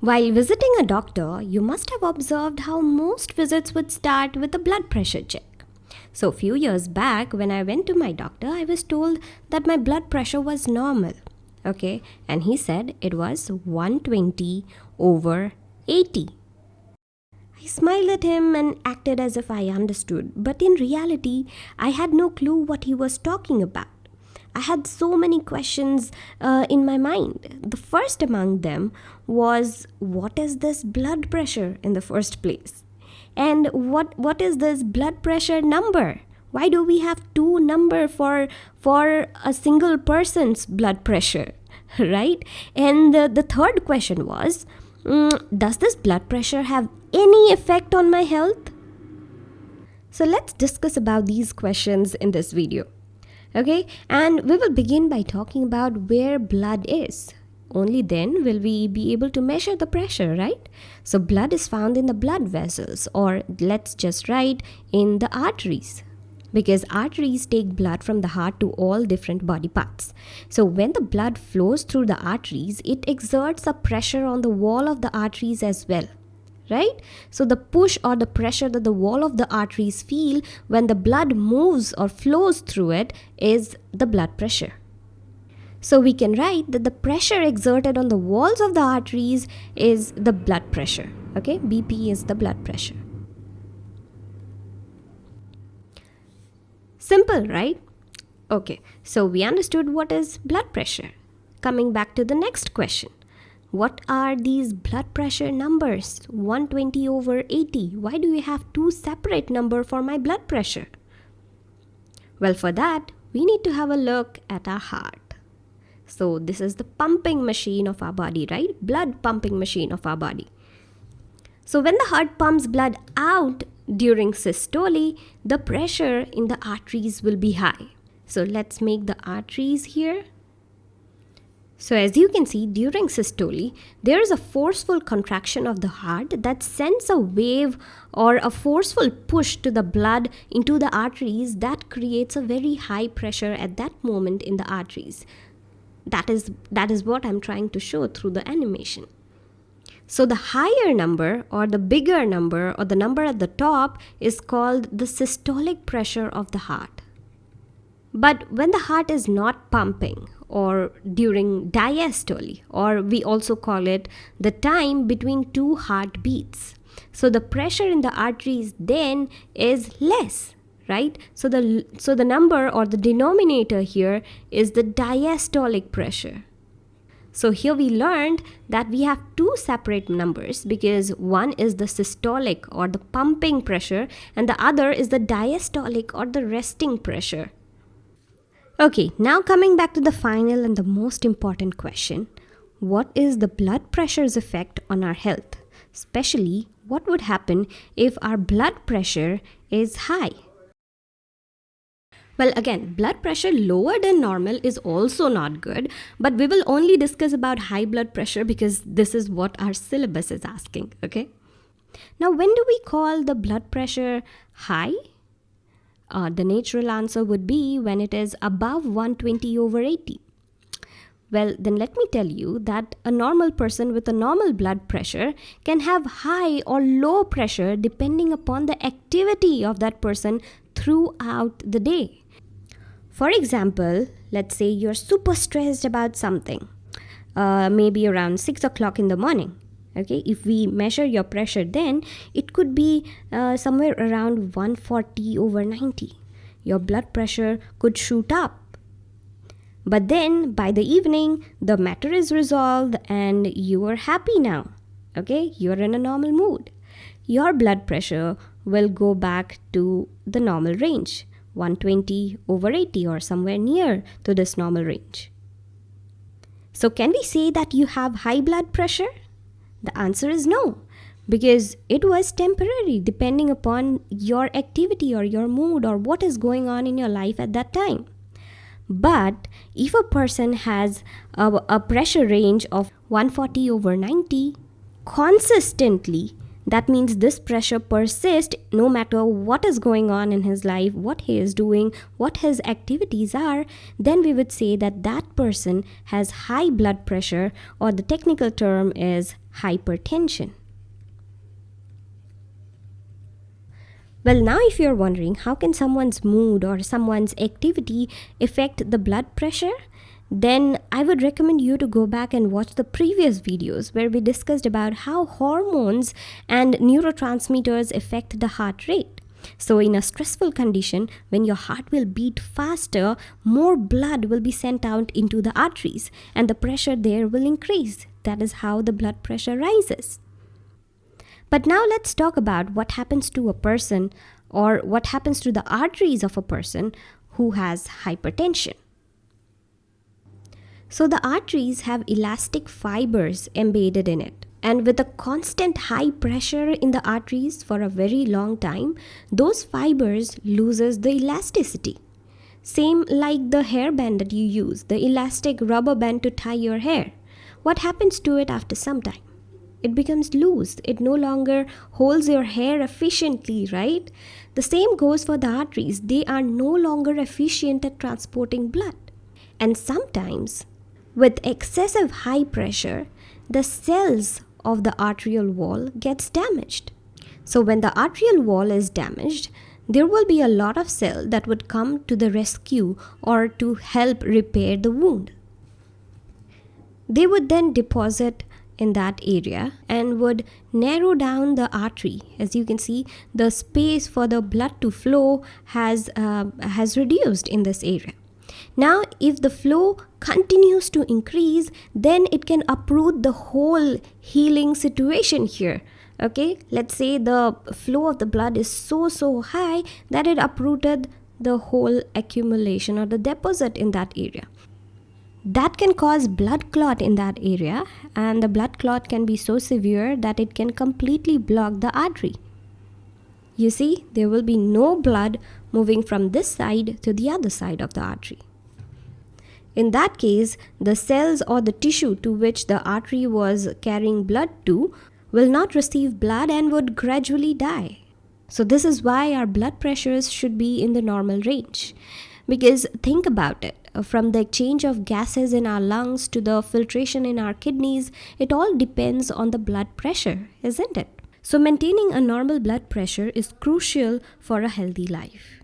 While visiting a doctor, you must have observed how most visits would start with a blood pressure check. So, a few years back, when I went to my doctor, I was told that my blood pressure was normal. Okay, and he said it was 120 over 80. I smiled at him and acted as if I understood, but in reality, I had no clue what he was talking about. I had so many questions uh, in my mind. The first among them was what is this blood pressure in the first place? And what what is this blood pressure number? Why do we have two number for for a single person's blood pressure? Right? And the, the third question was mm, does this blood pressure have any effect on my health? So let's discuss about these questions in this video okay? And we will begin by talking about where blood is. Only then will we be able to measure the pressure right? So blood is found in the blood vessels or let's just write in the arteries. Because arteries take blood from the heart to all different body parts. So when the blood flows through the arteries, it exerts a pressure on the wall of the arteries as well right? So the push or the pressure that the wall of the arteries feel when the blood moves or flows through it is the blood pressure. So we can write that the pressure exerted on the walls of the arteries is the blood pressure. Okay, BP is the blood pressure. Simple, right? Okay, so we understood what is blood pressure. Coming back to the next question. What are these blood pressure numbers? 120 over 80. Why do we have two separate number for my blood pressure? Well, for that, we need to have a look at our heart. So this is the pumping machine of our body, right? Blood pumping machine of our body. So when the heart pumps blood out during systole, the pressure in the arteries will be high. So let's make the arteries here so as you can see during systole, there is a forceful contraction of the heart that sends a wave or a forceful push to the blood into the arteries that creates a very high pressure at that moment in the arteries. That is, that is what I'm trying to show through the animation. So the higher number or the bigger number or the number at the top is called the systolic pressure of the heart. But when the heart is not pumping or during diastole, or we also call it the time between two heartbeats. So the pressure in the arteries then is less, right? So the, so the number or the denominator here is the diastolic pressure. So here we learned that we have two separate numbers because one is the systolic or the pumping pressure and the other is the diastolic or the resting pressure. Okay, now coming back to the final and the most important question. What is the blood pressure's effect on our health? Especially, what would happen if our blood pressure is high? Well, again, blood pressure lower than normal is also not good, but we will only discuss about high blood pressure because this is what our syllabus is asking, okay? Now, when do we call the blood pressure high uh, the natural answer would be when it is above 120 over 80. Well, then let me tell you that a normal person with a normal blood pressure can have high or low pressure depending upon the activity of that person throughout the day. For example, let's say you're super stressed about something, uh, maybe around 6 o'clock in the morning okay if we measure your pressure then it could be uh, somewhere around 140 over 90 your blood pressure could shoot up. But then by the evening the matter is resolved and you are happy now. Okay you're in a normal mood. Your blood pressure will go back to the normal range 120 over 80 or somewhere near to this normal range. So can we say that you have high blood pressure the answer is no, because it was temporary depending upon your activity or your mood or what is going on in your life at that time. But if a person has a, a pressure range of 140 over 90 consistently, That means this pressure persists no matter what is going on in his life, what he is doing, what his activities are. Then we would say that that person has high blood pressure, or the technical term is hypertension. Well, now if you're wondering how can someone's mood or someone's activity affect the blood pressure, then I would recommend you to go back and watch the previous videos where we discussed about how hormones and neurotransmitters affect the heart rate. So, in a stressful condition, when your heart will beat faster, more blood will be sent out into the arteries and the pressure there will increase. That is how the blood pressure rises. But now let's talk about what happens to a person or what happens to the arteries of a person who has hypertension. So the arteries have elastic fibers embedded in it. And with a constant high pressure in the arteries for a very long time, those fibers loses the elasticity. Same like the hairband that you use, the elastic rubber band to tie your hair. What happens to it after some time? it becomes loose. It no longer holds your hair efficiently, right? The same goes for the arteries. They are no longer efficient at transporting blood. And sometimes, with excessive high pressure, the cells of the arterial wall gets damaged. So when the arterial wall is damaged, there will be a lot of cell that would come to the rescue or to help repair the wound. They would then deposit in that area and would narrow down the artery as you can see the space for the blood to flow has uh, has reduced in this area now if the flow continues to increase then it can uproot the whole healing situation here okay let's say the flow of the blood is so so high that it uprooted the whole accumulation or the deposit in that area that can cause blood clot in that area and the blood clot can be so severe that it can completely block the artery. You see, there will be no blood moving from this side to the other side of the artery. In that case, the cells or the tissue to which the artery was carrying blood to will not receive blood and would gradually die. So, this is why our blood pressures should be in the normal range. Because think about it uh, from the exchange of gases in our lungs to the filtration in our kidneys, it all depends on the blood pressure, isn't it? So, maintaining a normal blood pressure is crucial for a healthy life.